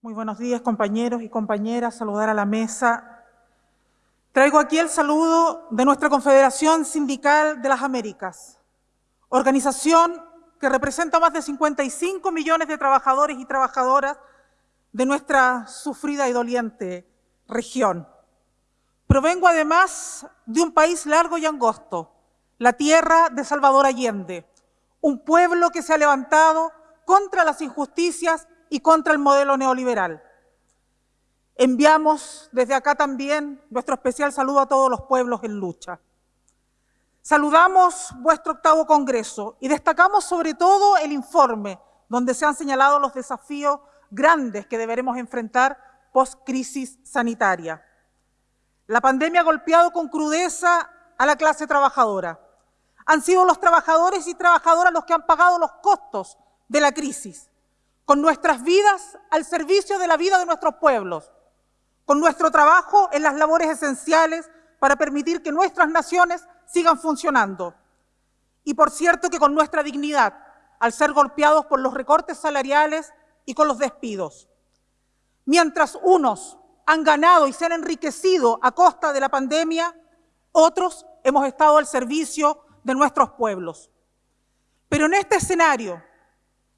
Muy buenos días, compañeros y compañeras. Saludar a la mesa. Traigo aquí el saludo de nuestra Confederación Sindical de las Américas, organización que representa más de 55 millones de trabajadores y trabajadoras de nuestra sufrida y doliente región. Provengo además de un país largo y angosto, la tierra de Salvador Allende, un pueblo que se ha levantado contra las injusticias y contra el modelo neoliberal. Enviamos desde acá también nuestro especial saludo a todos los pueblos en lucha. Saludamos vuestro octavo Congreso y destacamos sobre todo el informe donde se han señalado los desafíos grandes que deberemos enfrentar post-crisis sanitaria. La pandemia ha golpeado con crudeza a la clase trabajadora. Han sido los trabajadores y trabajadoras los que han pagado los costos de la crisis con nuestras vidas al servicio de la vida de nuestros pueblos, con nuestro trabajo en las labores esenciales para permitir que nuestras naciones sigan funcionando. Y por cierto que con nuestra dignidad, al ser golpeados por los recortes salariales y con los despidos. Mientras unos han ganado y se han enriquecido a costa de la pandemia, otros hemos estado al servicio de nuestros pueblos. Pero en este escenario,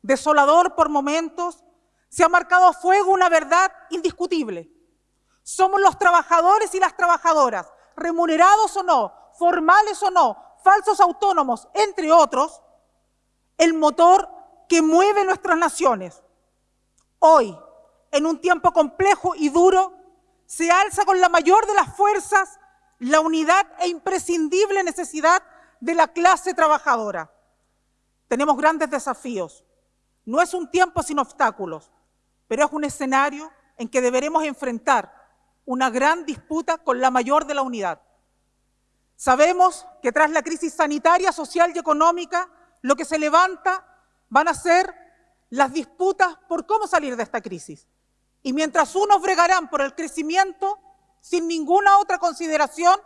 desolador por momentos, se ha marcado a fuego una verdad indiscutible. Somos los trabajadores y las trabajadoras, remunerados o no, formales o no, falsos autónomos, entre otros, el motor que mueve nuestras naciones. Hoy, en un tiempo complejo y duro, se alza con la mayor de las fuerzas la unidad e imprescindible necesidad de la clase trabajadora. Tenemos grandes desafíos, no es un tiempo sin obstáculos, pero es un escenario en que deberemos enfrentar una gran disputa con la mayor de la unidad. Sabemos que tras la crisis sanitaria, social y económica, lo que se levanta van a ser las disputas por cómo salir de esta crisis. Y mientras unos bregarán por el crecimiento, sin ninguna otra consideración,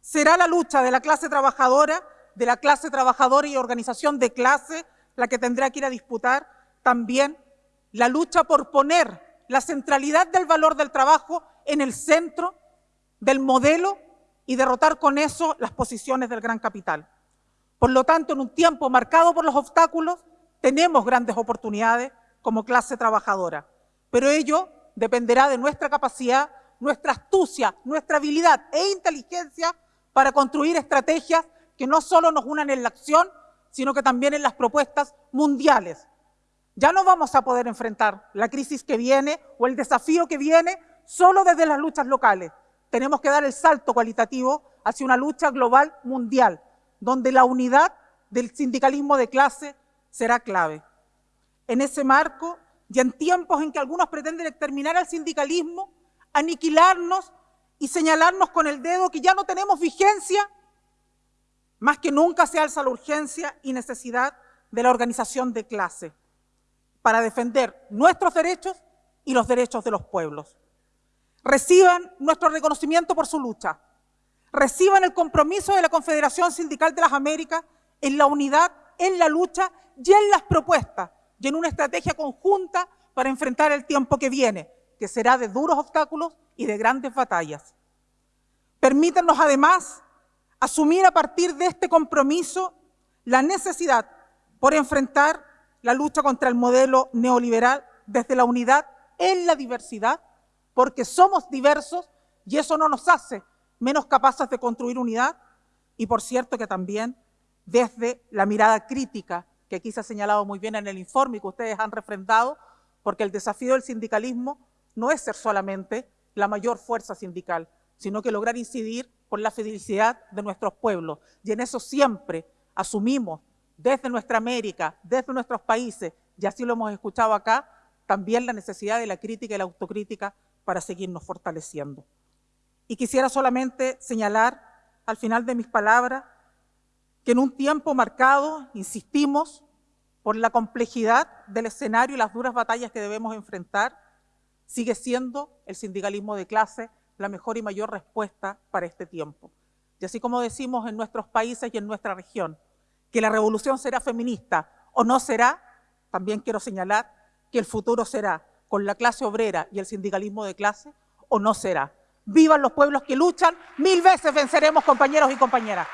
será la lucha de la clase trabajadora, de la clase trabajadora y organización de clase, la que tendrá que ir a disputar también la lucha por poner la centralidad del valor del trabajo en el centro del modelo y derrotar con eso las posiciones del gran capital. Por lo tanto, en un tiempo marcado por los obstáculos, tenemos grandes oportunidades como clase trabajadora, pero ello dependerá de nuestra capacidad, nuestra astucia, nuestra habilidad e inteligencia para construir estrategias que no solo nos unan en la acción, sino que también en las propuestas mundiales. Ya no vamos a poder enfrentar la crisis que viene o el desafío que viene solo desde las luchas locales. Tenemos que dar el salto cualitativo hacia una lucha global mundial, donde la unidad del sindicalismo de clase será clave. En ese marco, y en tiempos en que algunos pretenden exterminar al sindicalismo, aniquilarnos y señalarnos con el dedo que ya no tenemos vigencia, más que nunca se alza la urgencia y necesidad de la organización de clase para defender nuestros derechos y los derechos de los pueblos. Reciban nuestro reconocimiento por su lucha. Reciban el compromiso de la Confederación Sindical de las Américas en la unidad, en la lucha y en las propuestas y en una estrategia conjunta para enfrentar el tiempo que viene, que será de duros obstáculos y de grandes batallas. Permítanos además asumir a partir de este compromiso la necesidad por enfrentar la lucha contra el modelo neoliberal desde la unidad en la diversidad, porque somos diversos y eso no nos hace menos capaces de construir unidad, y por cierto que también desde la mirada crítica, que aquí se ha señalado muy bien en el informe y que ustedes han refrendado, porque el desafío del sindicalismo no es ser solamente la mayor fuerza sindical, sino que lograr incidir por la felicidad de nuestros pueblos. Y en eso siempre asumimos desde nuestra América, desde nuestros países, y así lo hemos escuchado acá, también la necesidad de la crítica y la autocrítica para seguirnos fortaleciendo. Y quisiera solamente señalar al final de mis palabras que en un tiempo marcado, insistimos, por la complejidad del escenario y las duras batallas que debemos enfrentar, sigue siendo el sindicalismo de clase la mejor y mayor respuesta para este tiempo. Y así como decimos en nuestros países y en nuestra región, que la revolución será feminista o no será, también quiero señalar que el futuro será con la clase obrera y el sindicalismo de clase o no será. Vivan los pueblos que luchan, mil veces venceremos compañeros y compañeras.